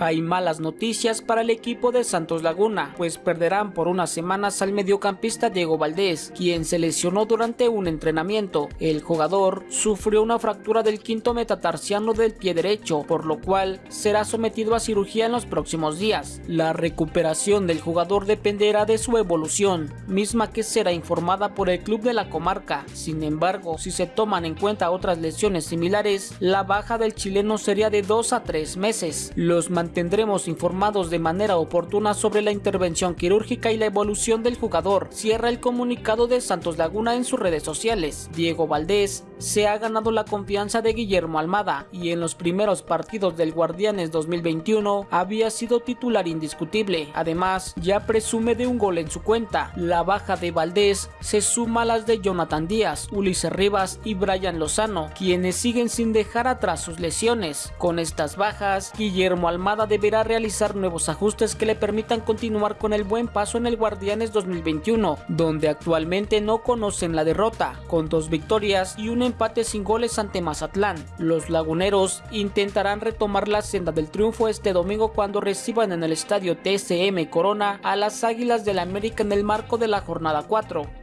Hay malas noticias para el equipo de Santos Laguna, pues perderán por unas semanas al mediocampista Diego Valdés, quien se lesionó durante un entrenamiento. El jugador sufrió una fractura del quinto metatarsiano del pie derecho, por lo cual será sometido a cirugía en los próximos días. La recuperación del jugador dependerá de su evolución, misma que será informada por el club de la comarca. Sin embargo, si se toman en cuenta otras lesiones similares, la baja del chileno sería de 2 a 3 meses. Los mantendremos informados de manera oportuna sobre la intervención quirúrgica y la evolución del jugador, cierra el comunicado de Santos Laguna en sus redes sociales. Diego Valdés se ha ganado la confianza de Guillermo Almada y en los primeros partidos del Guardianes 2021 había sido titular indiscutible. Además, ya presume de un gol en su cuenta. La baja de Valdés se suma a las de Jonathan Díaz, Ulises Rivas y Brian Lozano, quienes siguen sin dejar atrás sus lesiones. Con estas bajas, Guillermo Almada deberá realizar nuevos ajustes que le permitan continuar con el buen paso en el Guardianes 2021, donde actualmente no conocen la derrota, con dos victorias y un empate sin goles ante Mazatlán. Los laguneros intentarán retomar la senda del triunfo este domingo cuando reciban en el estadio TSM Corona a las Águilas del América en el marco de la jornada 4.